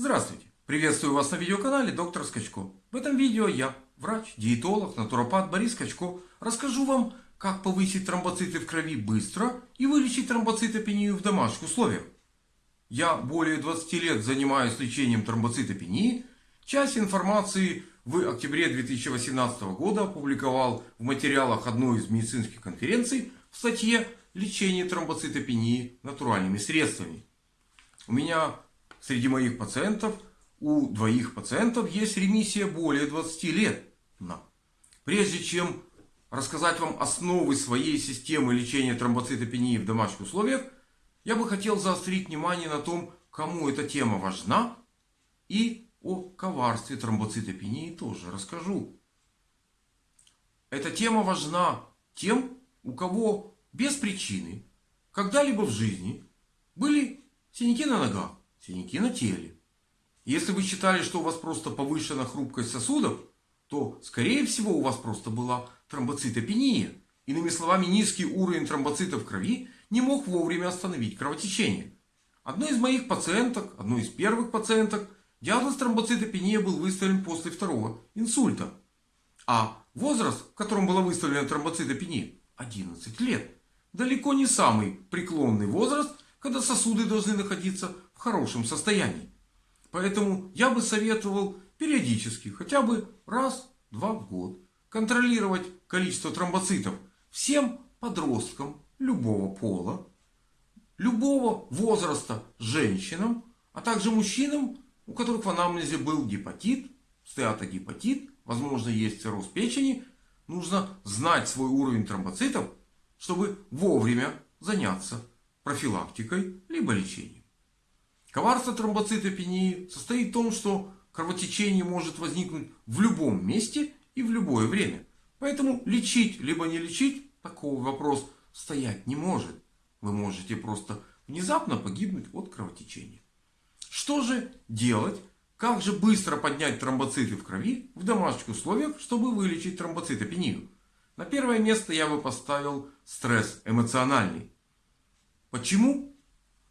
Здравствуйте! Приветствую вас на видеоканале доктор Скачко. В этом видео я, врач, диетолог, натуропат Борис Скачко, расскажу вам, как повысить тромбоциты в крови быстро и вылечить тромбоцитопению в домашних условиях. Я более 20 лет занимаюсь лечением тромбоцитопении. Часть информации в октябре 2018 года опубликовал в материалах одной из медицинских конференций в статье «Лечение тромбоцитопении натуральными средствами». У меня Среди моих пациентов у двоих пациентов есть ремиссия более 20 лет. Но прежде чем рассказать вам основы своей системы лечения тромбоцитопении в домашних условиях, я бы хотел заострить внимание на том, кому эта тема важна. И о коварстве тромбоцитопении тоже расскажу. Эта тема важна тем, у кого без причины когда-либо в жизни были синяки на ногах, синяки на теле. Если вы считали, что у вас просто повышена хрупкость сосудов, то скорее всего у вас просто была тромбоцитопения. Иными словами, низкий уровень тромбоцитов в крови не мог вовремя остановить кровотечение. Одной из моих пациенток, одной из первых пациенток, диагноз тромбоцитопения был выставлен после второго инсульта. А возраст, в котором была выставлена тромбоцитопения, 11 лет. Далеко не самый преклонный возраст, когда сосуды должны находиться в хорошем состоянии. Поэтому я бы советовал периодически, хотя бы раз-два в год, контролировать количество тромбоцитов всем подросткам любого пола, любого возраста женщинам, а также мужчинам, у которых в анамнезе был гепатит, стеатогепатит, возможно есть цирроз печени. Нужно знать свой уровень тромбоцитов, чтобы вовремя заняться профилактикой либо лечением. Коварство тромбоцитопении состоит в том, что кровотечение может возникнуть в любом месте и в любое время. Поэтому лечить либо не лечить, такого вопрос стоять не может. Вы можете просто внезапно погибнуть от кровотечения. Что же делать? Как же быстро поднять тромбоциты в крови в домашних условиях, чтобы вылечить тромбоцитопению? На первое место я бы поставил стресс эмоциональный. Почему?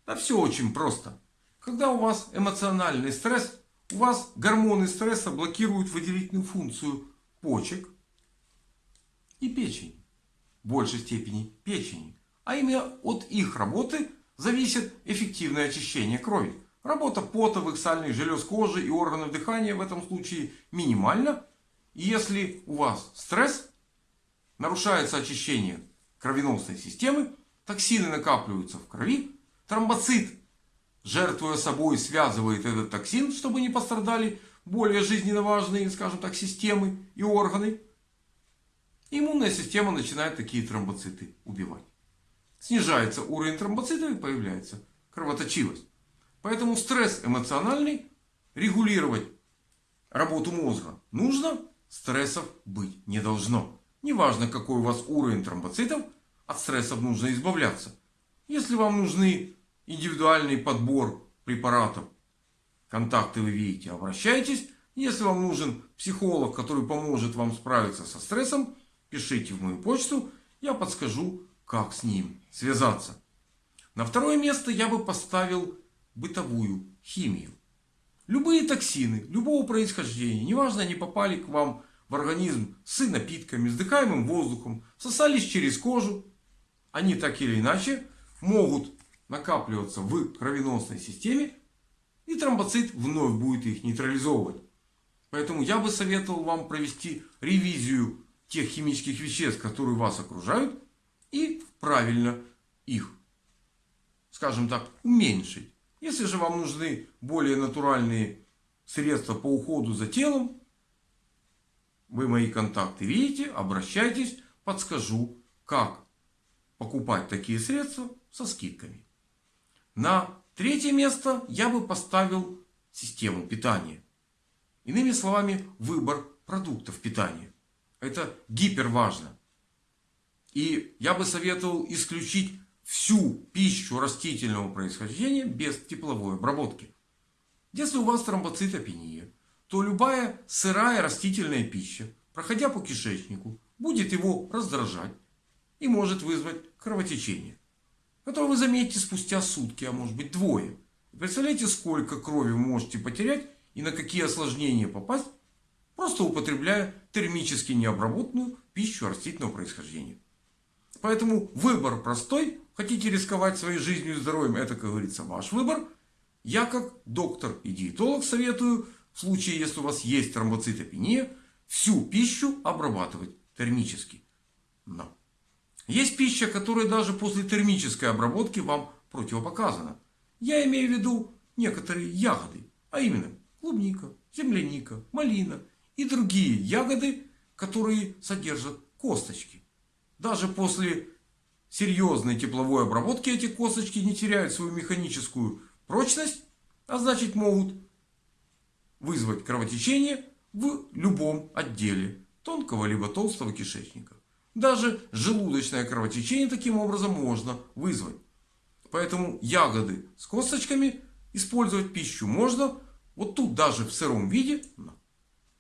Да все очень просто. Когда у вас эмоциональный стресс, у вас гормоны стресса блокируют выделительную функцию почек и печени. В большей степени печени. А именно от их работы зависит эффективное очищение крови. Работа потовых, сальных желез кожи и органов дыхания в этом случае минимальна. И если у вас стресс, нарушается очищение кровеносной системы, токсины накапливаются в крови, тромбоцит жертвуя собой, связывает этот токсин, чтобы не пострадали более жизненно важные, скажем так, системы и органы. Иммунная система начинает такие тромбоциты убивать. Снижается уровень тромбоцитов и появляется кровоточивость. Поэтому стресс эмоциональный регулировать работу мозга нужно, стрессов быть не должно. Неважно какой у вас уровень тромбоцитов, от стрессов нужно избавляться. Если вам нужны индивидуальный подбор препаратов. Контакты вы видите, обращайтесь. Если вам нужен психолог, который поможет вам справиться со стрессом, пишите в мою почту, я подскажу, как с ним связаться. На второе место я бы поставил бытовую химию. Любые токсины, любого происхождения, неважно они попали к вам в организм с напитками, с дыхаемым воздухом, сосались через кожу, они так или иначе могут накапливаться в кровеносной системе. И тромбоцит вновь будет их нейтрализовывать. Поэтому я бы советовал вам провести ревизию тех химических веществ, которые вас окружают. И правильно их, скажем так, уменьшить. Если же вам нужны более натуральные средства по уходу за телом, вы мои контакты видите, обращайтесь, подскажу, как покупать такие средства со скидками. На третье место я бы поставил систему питания. Иными словами, выбор продуктов питания. Это гипер важно. И я бы советовал исключить всю пищу растительного происхождения без тепловой обработки. Если у вас тромбоцитопения, то любая сырая растительная пища, проходя по кишечнику, будет его раздражать и может вызвать кровотечение которое вы заметите спустя сутки, а может быть двое. Представляете, сколько крови можете потерять и на какие осложнения попасть, просто употребляя термически необработанную пищу растительного происхождения. Поэтому выбор простой. Хотите рисковать своей жизнью и здоровьем, это, как говорится, ваш выбор. Я как доктор и диетолог советую, в случае, если у вас есть тромбоцитопения, всю пищу обрабатывать термически. Но есть пища, которая даже после термической обработки вам противопоказана. Я имею в виду некоторые ягоды, а именно клубника, земляника, малина и другие ягоды, которые содержат косточки. Даже после серьезной тепловой обработки эти косточки не теряют свою механическую прочность, а значит могут вызвать кровотечение в любом отделе тонкого либо толстого кишечника. Даже желудочное кровотечение таким образом можно вызвать. Поэтому ягоды с косточками использовать пищу можно. Вот тут даже в сыром виде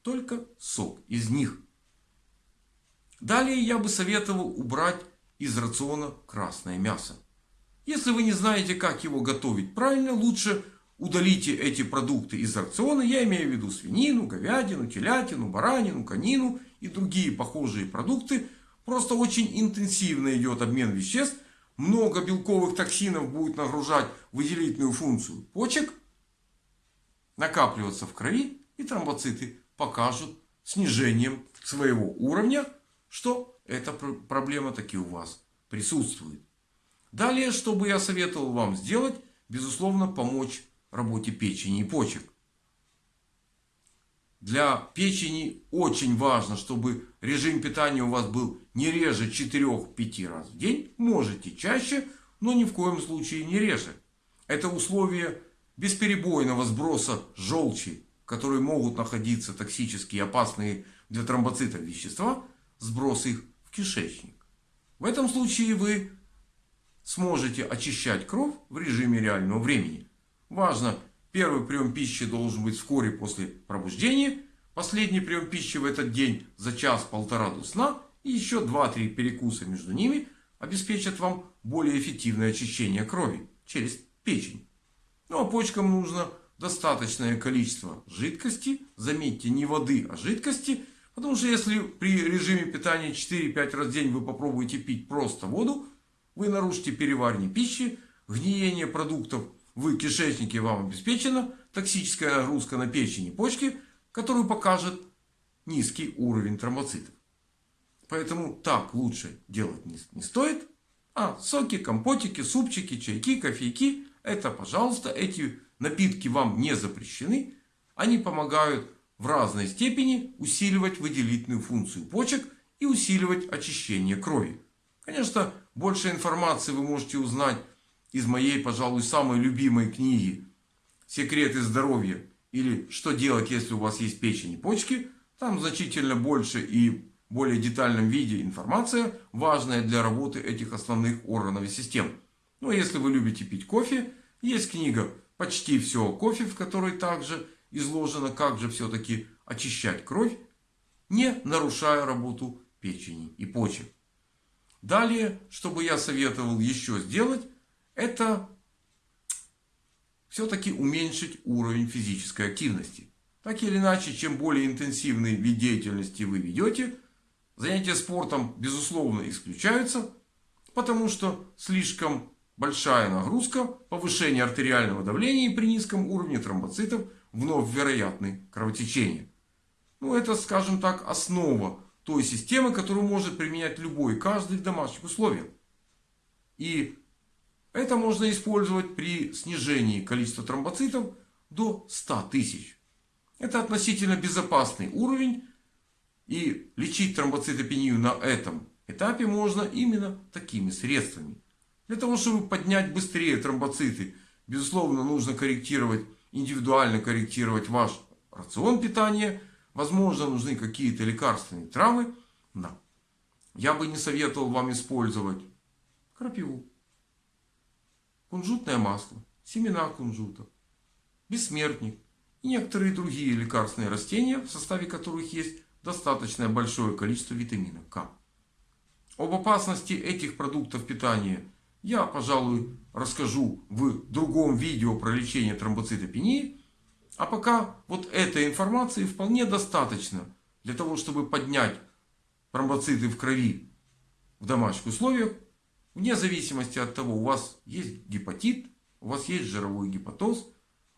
только сок из них. Далее я бы советовал убрать из рациона красное мясо. Если вы не знаете, как его готовить правильно, лучше удалите эти продукты из рациона. Я имею в виду свинину, говядину, телятину, баранину, конину и другие похожие продукты. Просто очень интенсивно идет обмен веществ. Много белковых токсинов будет нагружать выделительную функцию почек. Накапливаться в крови и тромбоциты покажут снижением своего уровня что эта проблема таки у вас присутствует. Далее, что бы я советовал вам сделать, безусловно, помочь работе печени и почек. Для печени очень важно, чтобы режим питания у вас был не реже 4-5 раз в день. Можете чаще, но ни в коем случае не реже. Это условие бесперебойного сброса желчи, в которой могут находиться токсические опасные для тромбоцитов вещества – сброс их в кишечник. В этом случае вы сможете очищать кровь в режиме реального времени. Важно, первый прием пищи должен быть вскоре после пробуждения. Последний прием пищи в этот день за час-полтора до сна. И еще 2-3 перекуса между ними обеспечат вам более эффективное очищение крови через печень. Ну а почкам нужно достаточное количество жидкости. Заметьте, не воды, а жидкости – Потому что если при режиме питания 4-5 раз в день вы попробуете пить просто воду, вы нарушите переваривание пищи, гниение продуктов в кишечнике вам обеспечена, токсическая нагрузка на печень и почки, которую покажет низкий уровень тромбоцитов. Поэтому так лучше делать не стоит. А соки, компотики, супчики, чайки, кофейки. Это, пожалуйста, эти напитки вам не запрещены. Они помогают в разной степени усиливать выделительную функцию почек и усиливать очищение крови. Конечно, больше информации вы можете узнать из моей, пожалуй, самой любимой книги «Секреты здоровья» или «Что делать, если у вас есть печень и почки». Там значительно больше и более детальном виде информация, важная для работы этих основных органов и систем. Ну а если вы любите пить кофе, есть книга «Почти все о кофе», в которой также изложено, как же все-таки очищать кровь, не нарушая работу печени и почек. Далее, что бы я советовал еще сделать, это все-таки уменьшить уровень физической активности. Так или иначе, чем более интенсивный вид деятельности вы ведете, занятия спортом безусловно исключаются, потому что слишком большая нагрузка, повышение артериального давления при низком уровне тромбоцитов вновь вероятны кровотечения. Ну, это, скажем так, основа той системы, которую может применять любой, каждый в домашних условиях. И это можно использовать при снижении количества тромбоцитов до 100 тысяч. Это относительно безопасный уровень. И лечить тромбоцитопению на этом этапе можно именно такими средствами. Для того, чтобы поднять быстрее тромбоциты, безусловно, нужно корректировать индивидуально корректировать ваш рацион питания. Возможно, нужны какие-то лекарственные травы. Да. Я бы не советовал вам использовать крапиву, кунжутное масло, семена кунжута, бессмертник и некоторые другие лекарственные растения, в составе которых есть достаточно большое количество витамина К. Об опасности этих продуктов питания я, пожалуй, расскажу в другом видео про лечение тромбоцитопении. А пока вот этой информации вполне достаточно для того, чтобы поднять тромбоциты в крови в домашних условиях. Вне зависимости от того, у вас есть гепатит, у вас есть жировой гепатоз,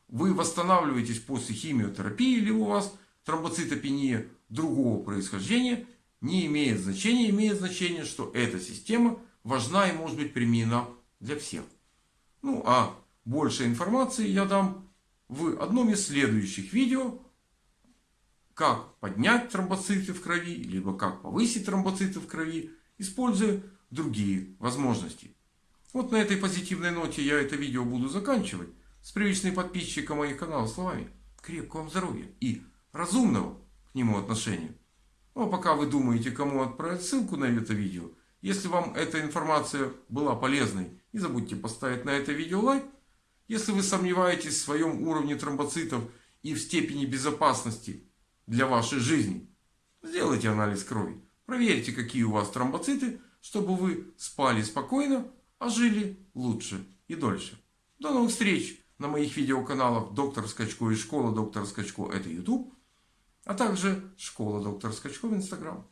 вы восстанавливаетесь после химиотерапии или у вас тромбоцитопения другого происхождения, не имеет значения. Имеет значение, что эта система важна и может быть применена для всех. Ну а больше информации я дам в одном из следующих видео, как поднять тромбоциты в крови, либо как повысить тромбоциты в крови, используя другие возможности. Вот на этой позитивной ноте я это видео буду заканчивать. С привычной подписчиком моих каналов словами. Крепкого вам здоровья и разумного к нему отношения. Ну а пока вы думаете, кому отправить ссылку на это видео, если вам эта информация была полезной, не забудьте поставить на это видео лайк. Если вы сомневаетесь в своем уровне тромбоцитов и в степени безопасности для вашей жизни, сделайте анализ крови. Проверьте, какие у вас тромбоциты, чтобы вы спали спокойно, а жили лучше и дольше. До новых встреч на моих видеоканалах Доктор Скачко и Школа Доктора Скачко это YouTube, а также Школа Доктора Скачко в Instagram.